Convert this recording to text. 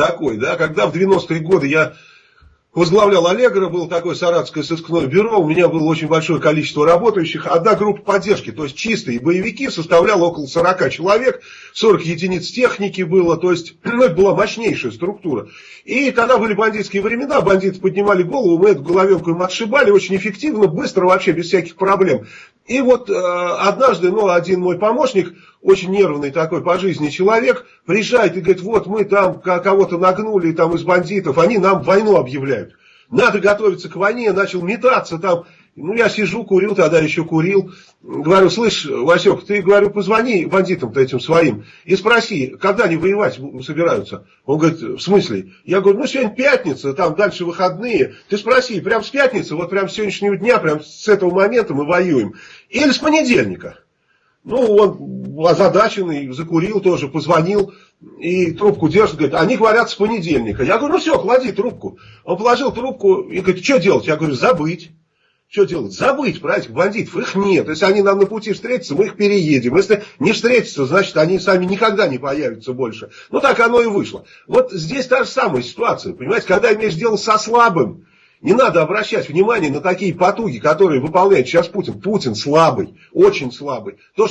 такой, да, когда в 90-е годы я возглавлял Аллегро, было такое саратское сыскное бюро, у меня было очень большое количество работающих, одна группа поддержки, то есть чистые боевики, составляла около 40 человек, 40 единиц техники было, то есть ну, это была мощнейшая структура. И когда были бандитские времена, бандиты поднимали голову, мы эту головенку им отшибали очень эффективно, быстро, вообще без всяких проблем. И вот э, однажды, ну, один мой помощник, очень нервный такой по жизни человек, приезжает и говорит, вот мы там кого-то нагнули там из бандитов, они нам войну объявляют. Надо готовиться к войне, начал метаться там. Ну, я сижу, курил, тогда еще курил. Говорю, слышь, Васек, ты, говорю, позвони бандитам-то этим своим и спроси, когда они воевать собираются. Он говорит, в смысле? Я говорю, ну, сегодня пятница, там дальше выходные. Ты спроси, прям с пятницы, вот прям с сегодняшнего дня, прям с этого момента мы воюем. Или с понедельника. Ну, он озадаченный, закурил тоже, позвонил и трубку держит, говорит, они говорят с понедельника. Я говорю, ну все, клади трубку. Он положил трубку и говорит, что делать? Я говорю, забыть. Что делать? Забыть про этих бандитов. Их нет. Если они нам на пути встретятся, мы их переедем. Если не встретятся, значит, они сами никогда не появятся больше. Ну, так оно и вышло. Вот здесь та же самая ситуация. Понимаете, когда имеешь дело со слабым, не надо обращать внимание на такие потуги, которые выполняет сейчас Путин. Путин слабый, очень слабый. То, что